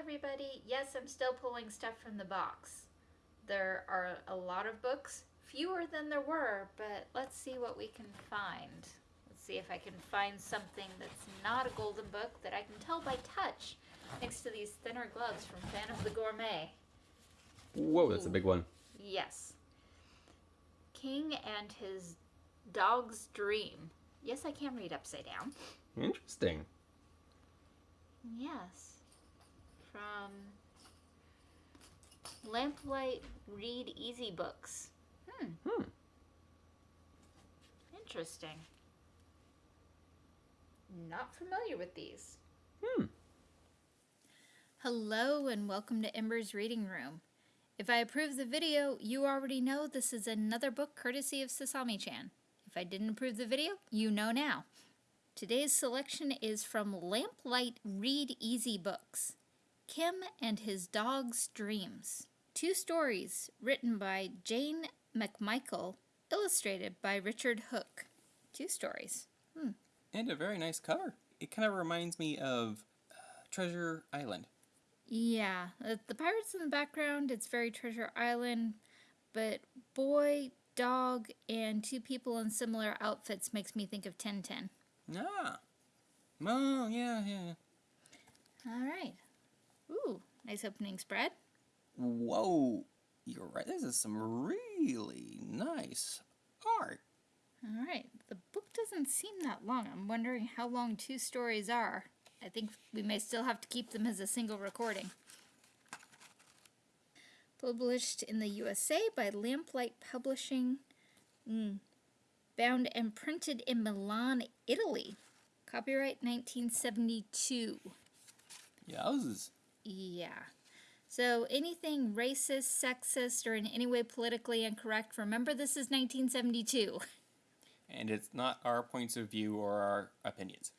everybody. Yes, I'm still pulling stuff from the box. There are a lot of books, fewer than there were, but let's see what we can find. Let's see if I can find something that's not a golden book that I can tell by touch next to these thinner gloves from Fan of the Gourmet. Whoa, that's a big one. Yes. King and his dog's dream. Yes, I can read upside down. Interesting. Yes. From Lamplight Read Easy Books. Hmm. Hmm. Interesting. Not familiar with these. Hmm. Hello and welcome to Ember's Reading Room. If I approve the video, you already know this is another book courtesy of Sasami-chan. If I didn't approve the video, you know now. Today's selection is from Lamplight Read Easy Books. Kim and His Dog's Dreams. Two stories written by Jane McMichael, illustrated by Richard Hook. Two stories. Hmm. And a very nice cover. It kind of reminds me of uh, Treasure Island. Yeah, the pirates in the background, it's very Treasure Island, but boy, dog, and two people in similar outfits makes me think of Tintin. Ah. Oh, yeah, yeah. All right. Ooh, nice opening spread. Whoa. You're right. This is some really nice art. All right. The book doesn't seem that long. I'm wondering how long two stories are. I think we may still have to keep them as a single recording. Published in the USA by Lamplight Publishing. Mm. Bound and printed in Milan, Italy. Copyright 1972. Yowzes. Yeah. So anything racist, sexist, or in any way politically incorrect, remember this is 1972. And it's not our points of view or our opinions.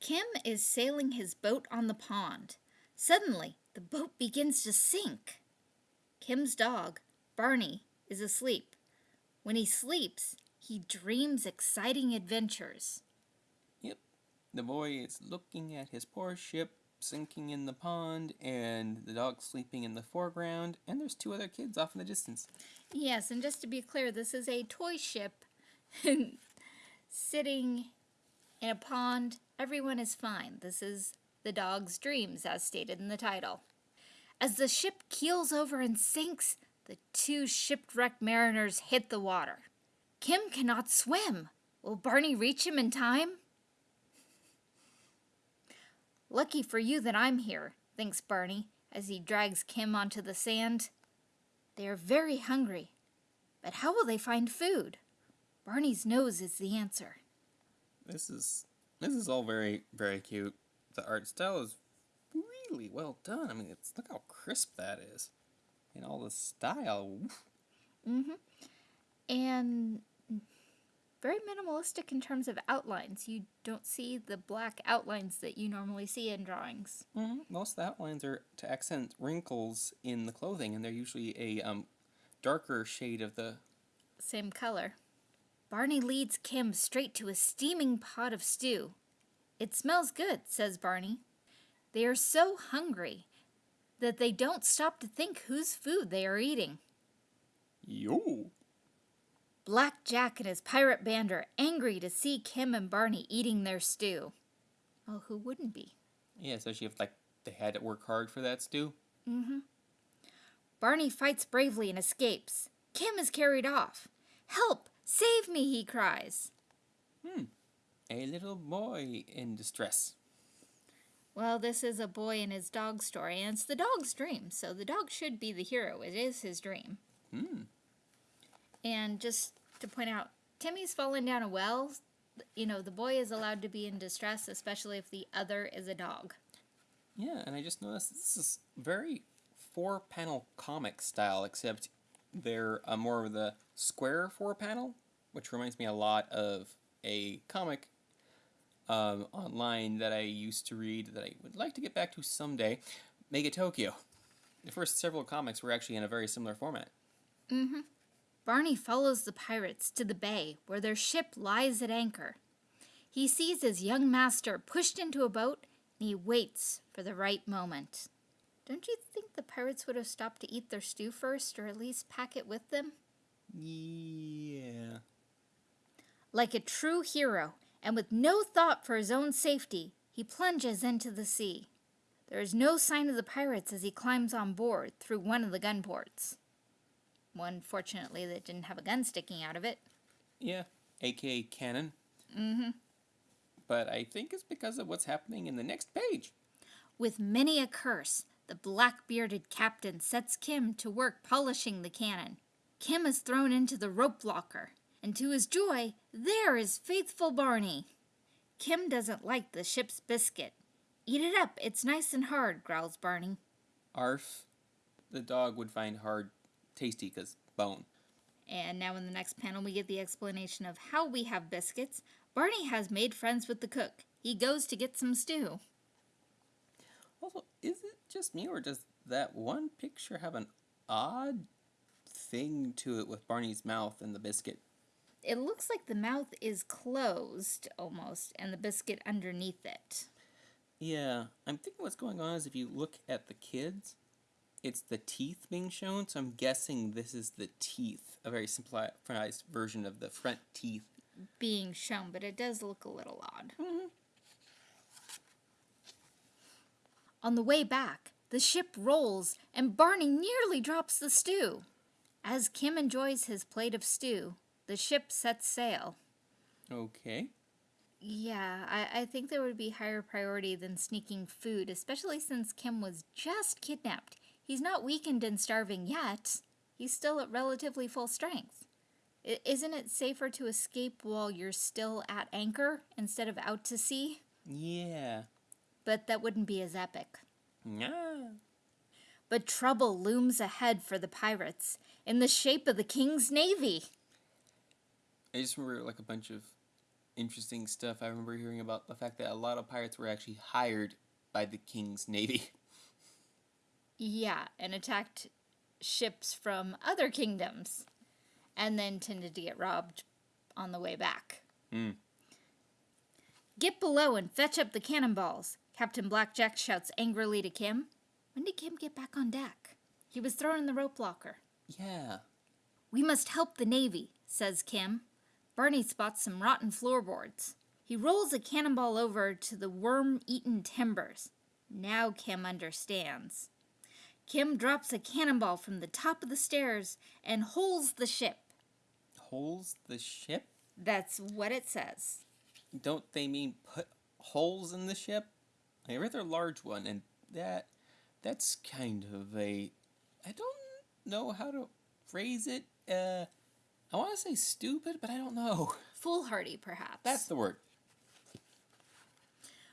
Kim is sailing his boat on the pond. Suddenly, the boat begins to sink. Kim's dog, Barney, is asleep. When he sleeps, he dreams exciting adventures. Yep. The boy is looking at his poor ship sinking in the pond, and the dog sleeping in the foreground, and there's two other kids off in the distance. Yes, and just to be clear, this is a toy ship sitting in a pond. Everyone is fine. This is the dog's dreams, as stated in the title. As the ship keels over and sinks, the two shipwrecked mariners hit the water. Kim cannot swim. Will Barney reach him in time? Lucky for you that I'm here, thinks Barney as he drags Kim onto the sand. They are very hungry, but how will they find food? Barney's nose is the answer. This is this is all very very cute. The art style is really well done. I mean, it's look how crisp that is, and all the style. Mm-hmm. And very minimalistic in terms of outlines. You don't see the black outlines that you normally see in drawings. Mm-hmm. Most of the outlines are to accent wrinkles in the clothing, and they're usually a um, darker shade of the same color. Barney leads Kim straight to a steaming pot of stew. It smells good, says Barney. They are so hungry that they don't stop to think whose food they are eating. Yo! Black Jack and his pirate band are angry to see Kim and Barney eating their stew. Oh, who wouldn't be? Yeah, especially if like they had to work hard for that stew. Mm-hmm. Barney fights bravely and escapes. Kim is carried off. Help! Save me, he cries. Hmm. A little boy in distress. Well, this is a boy and his dog story, and it's the dog's dream, so the dog should be the hero. It is his dream. Hmm. And just to point out, Timmy's fallen down a well. You know, the boy is allowed to be in distress, especially if the other is a dog. Yeah, and I just noticed this is very four-panel comic style, except they're uh, more of the square four panel, which reminds me a lot of a comic um, online that I used to read that I would like to get back to someday, Mega Tokyo. The first several comics were actually in a very similar format. Mm-hmm. Barney follows the pirates to the bay where their ship lies at anchor. He sees his young master pushed into a boat and he waits for the right moment. Don't you think the pirates would have stopped to eat their stew first, or at least pack it with them? Yeah. Like a true hero, and with no thought for his own safety, he plunges into the sea. There is no sign of the pirates as he climbs on board through one of the gun ports. One, fortunately, that didn't have a gun sticking out of it. Yeah. AKA cannon. Mm-hmm. But I think it's because of what's happening in the next page. With many a curse, the black bearded captain sets Kim to work polishing the cannon. Kim is thrown into the rope locker, and to his joy, there is faithful Barney. Kim doesn't like the ship's biscuit. Eat it up, it's nice and hard, growls Barney. Arf. The dog would find hard tasty because bone. And now in the next panel, we get the explanation of how we have biscuits. Barney has made friends with the cook. He goes to get some stew. Also, is it just me or does that one picture have an odd thing to it with Barney's mouth and the biscuit? It looks like the mouth is closed almost, and the biscuit underneath it. Yeah, I'm thinking what's going on is if you look at the kids, it's the teeth being shown, so I'm guessing this is the teeth, a very simplified version of the front teeth. Being shown, but it does look a little odd. Mhm. On the way back, the ship rolls and Barney nearly drops the stew. As Kim enjoys his plate of stew, the ship sets sail. Okay. Yeah, I, I think there would be higher priority than sneaking food, especially since Kim was just kidnapped. He's not weakened and starving yet. He's still at relatively full strength. I, isn't it safer to escape while you're still at anchor instead of out to sea? Yeah. But that wouldn't be as epic. Yeah. But trouble looms ahead for the pirates in the shape of the King's Navy. I just remember like a bunch of interesting stuff. I remember hearing about the fact that a lot of pirates were actually hired by the King's Navy. Yeah, and attacked ships from other kingdoms and then tended to get robbed on the way back. Hmm. Get below and fetch up the cannonballs, Captain Blackjack shouts angrily to Kim. When did Kim get back on deck? He was thrown in the rope locker. Yeah. We must help the Navy, says Kim. Barney spots some rotten floorboards. He rolls a cannonball over to the worm eaten timbers. Now Kim understands. Kim drops a cannonball from the top of the stairs and holes the ship. Holes the ship? That's what it says. Don't they mean put holes in the ship? A rather large one, and that that's kind of a I don't know how to phrase it. Uh I want to say stupid, but I don't know. Foolhardy, perhaps. That's the word.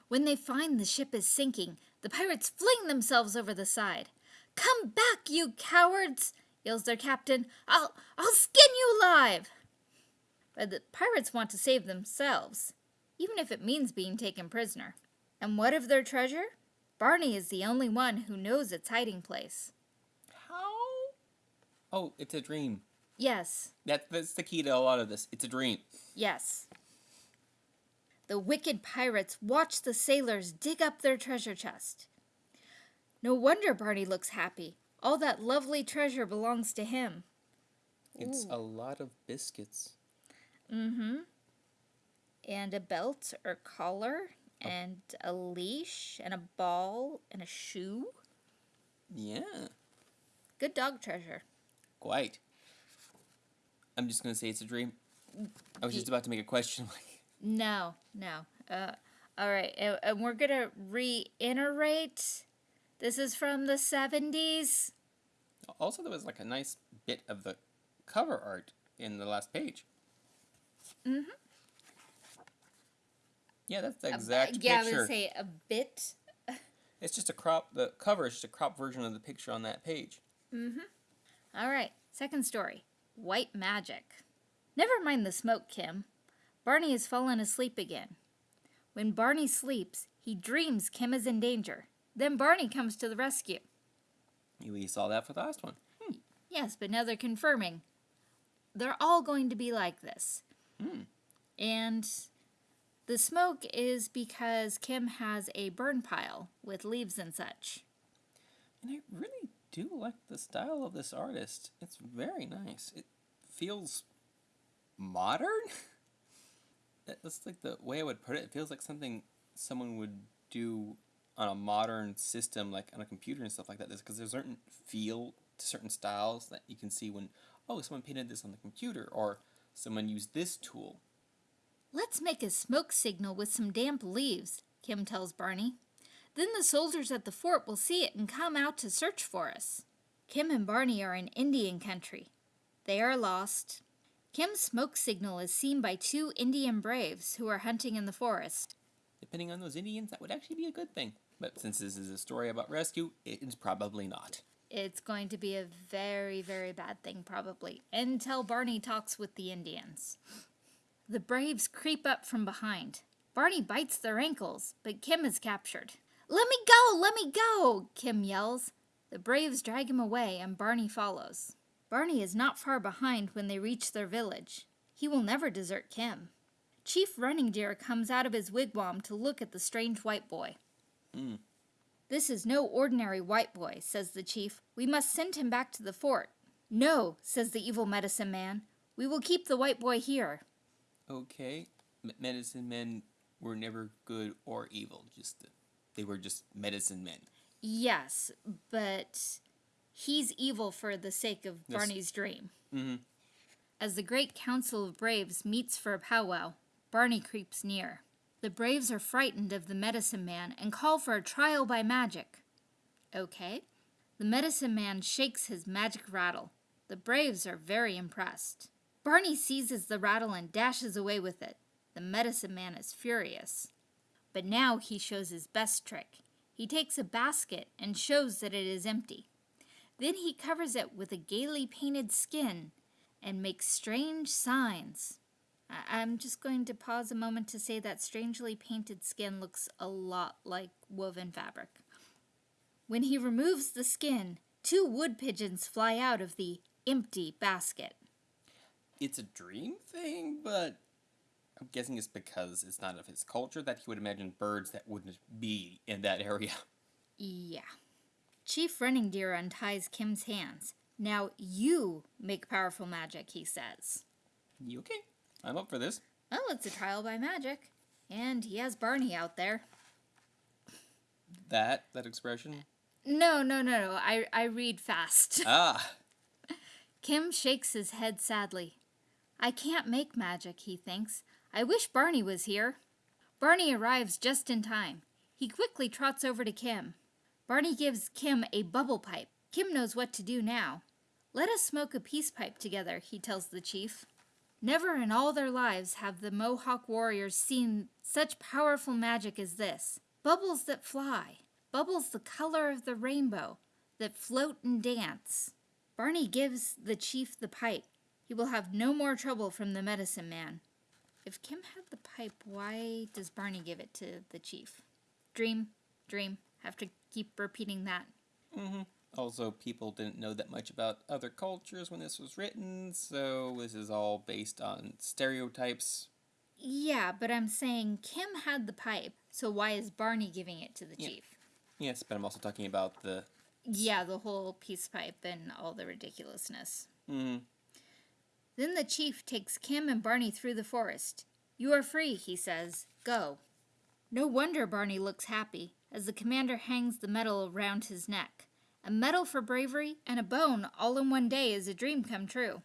When they find the ship is sinking, the pirates fling themselves over the side. Come back, you cowards! yells their captain. I'll I'll skin you alive! But the pirates want to save themselves, even if it means being taken prisoner. And what of their treasure? Barney is the only one who knows its hiding place. How? Oh, it's a dream. Yes, That that's the key to a lot of this. It's a dream. yes. The wicked pirates watch the sailors dig up their treasure chest. No wonder Barney looks happy. All that lovely treasure belongs to him. It's Ooh. a lot of biscuits. Mm-hmm. And a belt or collar, and a leash, and a ball, and a shoe. Yeah, Good dog treasure. quite. I'm just gonna say it's a dream. I was just about to make a question. No, no. Uh, all right, and, and we're gonna reiterate. This is from the seventies. also, there was like a nice bit of the cover art in the last page. Mm-hmm. Yeah, that's the exact yeah, I picture. would say a bit. It's just a crop. The cover is just a crop version of the picture on that page. Mm-hmm. All right, second story. White magic. Never mind the smoke, Kim. Barney has fallen asleep again. When Barney sleeps, he dreams Kim is in danger. Then Barney comes to the rescue. We saw that for the last one. Yes, but now they're confirming. They're all going to be like this. Hmm. And The smoke is because Kim has a burn pile with leaves and such. And I really do like the style of this artist. It's very nice. It feels modern. That's like the way I would put it. It feels like something someone would do on a modern system, like on a computer and stuff like that. Because there's a certain feel to certain styles that you can see when, oh, someone painted this on the computer, or someone used this tool. Let's make a smoke signal with some damp leaves, Kim tells Barney. Then the soldiers at the fort will see it and come out to search for us. Kim and Barney are in Indian country. They are lost. Kim's smoke signal is seen by two Indian braves who are hunting in the forest. Depending on those Indians, that would actually be a good thing. But since this is a story about rescue, it is probably not. It's going to be a very, very bad thing, probably, until Barney talks with the Indians. The Braves creep up from behind. Barney bites their ankles, but Kim is captured. Let me go! Let me go! Kim yells. The Braves drag him away, and Barney follows. Barney is not far behind when they reach their village. He will never desert Kim. Chief Running Deer comes out of his wigwam to look at the strange white boy. Mm. This is no ordinary white boy, says the chief. We must send him back to the fort. No, says the evil medicine man. We will keep the white boy here. Okay, M- medicine men were never good or evil. Just they were just medicine men. Yes, but he's evil for the sake of Yes. Barney's dream. Mm-hmm. As the great council of braves meets for a powwow, Barney creeps near. The braves are frightened of the medicine man and call for a trial by magic. Okay. The medicine man shakes his magic rattle. The braves are very impressed. Barney seizes the rattle and dashes away with it. The medicine man is furious. But now he shows his best trick. He takes a basket and shows that it is empty. Then he covers it with a gaily painted skin and makes strange signs. I'm just going to pause a moment to say that strangely painted skin looks a lot like woven fabric. When he removes the skin, two wood pigeons fly out of the empty basket. It's a dream thing, but I'm guessing it's because it's not of his culture that he would imagine birds that wouldn't be in that area. Yeah. Chief Running Deer unties Kim's hands. Now you make powerful magic, he says. You okay? I'm up for this. Oh, it's a trial by magic. And he has Barney out there. That that expression. No, no, no, no. I, I read fast. Ah, Kim shakes his head sadly. I can't make magic, he thinks. I wish Barney was here. Barney arrives just in time. He quickly trots over to Kim. Barney gives Kim a bubble pipe. Kim knows what to do now. Let us smoke a peace pipe together, he tells the chief. Never in all their lives have the Mohawk warriors seen such powerful magic as this. Bubbles that fly, bubbles the color of the rainbow, that float and dance. Barney gives the chief the pipe. He will have no more trouble from the medicine man. If Kim had the pipe, why does Barney give it to the chief? Dream, dream. Have to keep repeating that. hmm Also, people didn't know that much about other cultures when this was written, so this is all based on stereotypes. Yeah, but I'm saying Kim had the pipe, so why is Barney giving it to the Yeah. chief? Yes, but I'm also talking about the. Yeah, the whole peace pipe and all the ridiculousness. Mm, Then the chief takes Kim and Barney through the forest. You are free, he says. Go. No wonder Barney looks happy as the commander hangs the medal around his neck. A medal for bravery and a bone all in one day is a dream come true.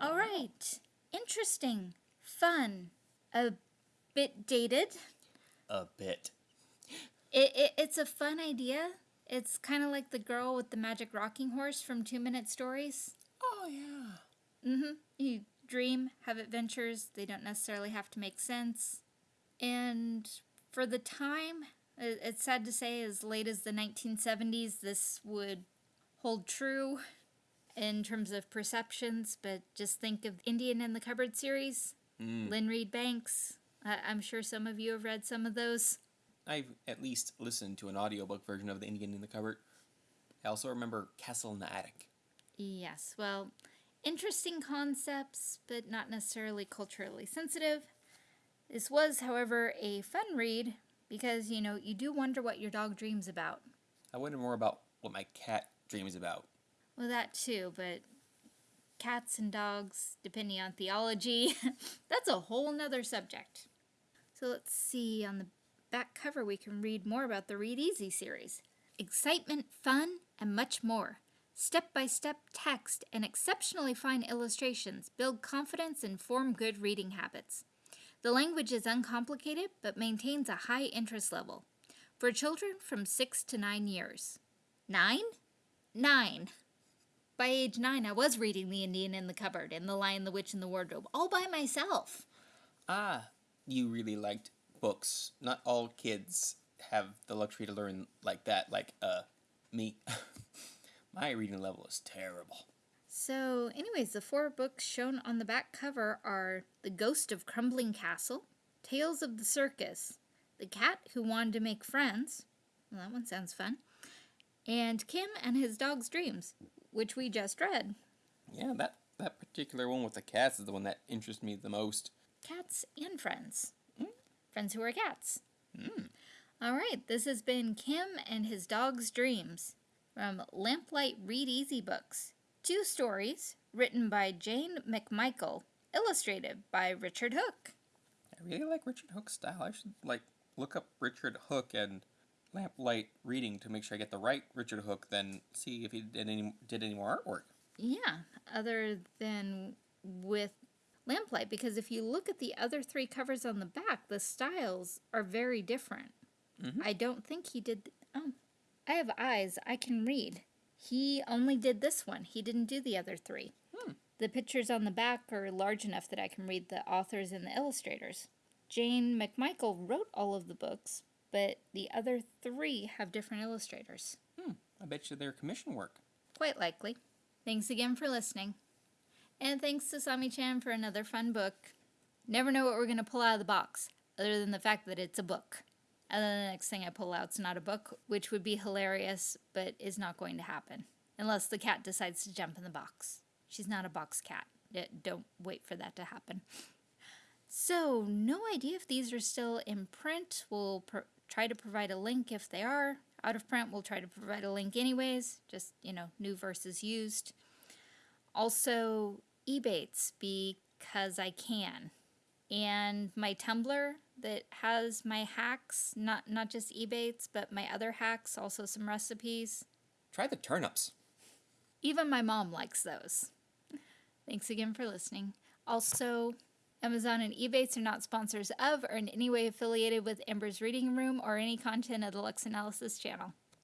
All right. Interesting. Fun. A bit dated. a bit. It, it, it's a fun idea. It's kind of like the girl with the magic rocking horse from Two Minute Stories. Oh, yeah. Mm-hmm. You dream, have adventures. They don't necessarily have to make sense. And for the time, i- it's sad to say, as late as the 1970s, this would hold true in terms of perceptions. But just think of Indian in the Cupboard series, Mm. Lynne Reid Banks. I'm sure some of you have read some of those. I've at least listened to an audiobook version of The Indian in the Cupboard. I also remember Castle in the Attic. Yes, well, interesting concepts, but not necessarily culturally sensitive. This was, however, a fun read because, you know, you do wonder what your dog dreams about. I wonder more about what my cat dreams about. Well, that too, but cats and dogs, depending on theology, that's a whole nother subject. So let's see, on the back cover, we can read more about the Read Easy series excitement, fun, and much more. Step by step text and exceptionally fine illustrations build confidence and form good reading habits. The language is uncomplicated but maintains a high interest level for children from 6 to 9 years. 9? 9. By age 9, I was reading The Indian in the Cupboard and The Lion, the Witch, and the Wardrobe all by myself. Ah, you really liked books. Not all kids have the luxury to learn like that, like, uh, me. My reading level is terrible. So, anyways, the four books shown on the back cover are The Ghost of Crumbling Castle, Tales of the Circus, The Cat Who Wanted to Make Friends. Well, that one sounds fun. And Kim and His Dog's Dreams, which we just read. Yeah, that, that particular one with the cats is the one that interests me the most. Cats and friends. Mm. Friends who are cats. Mm. All right, this has been Kim and His Dog's Dreams from Lamplight Read Easy Books. Two stories written by Jane McMichael, illustrated by Richard Hook. I really like Richard Hook's style. I should, like, look up Richard Hook and Lamplight Reading to make sure I get the right Richard Hook, then see if he did any, did any more artwork. Yeah, other than with Lamplight, because if you look at the other three covers on the back, the styles are very different. Mm-hmm. I don't think he did. oh, I have eyes. I can read. He only did this one. He didn't do the other three. The pictures on the back are large enough that I can read the authors and the illustrators. Jane McMichael wrote all of the books, but the other three have different illustrators. Hmm, I bet you they're commission work. Quite likely. Thanks again for listening. And thanks to Sami Chan for another fun book. Never know what we're going to pull out of the box, other than the fact that it's a book. And then the next thing I pull out's not a book, which would be hilarious, but is not going to happen. Unless the cat decides to jump in the box. She's not a box cat. Don't wait for that to happen. So, no idea if these are still in print. We'll try to provide a link if they are. Out of print, we'll try to provide a link anyways. Just, you know, new versus used. Also, Ebates because I can. And my Tumblr that has my hacks, not not just Ebates, but my other hacks, also some recipes. Try the turnips. Even my mom likes those. Thanks again for listening. Also, Amazon and Ebates are not sponsors of or in any way affiliated with Amber's Reading Room or any content of the Lux Analysis channel.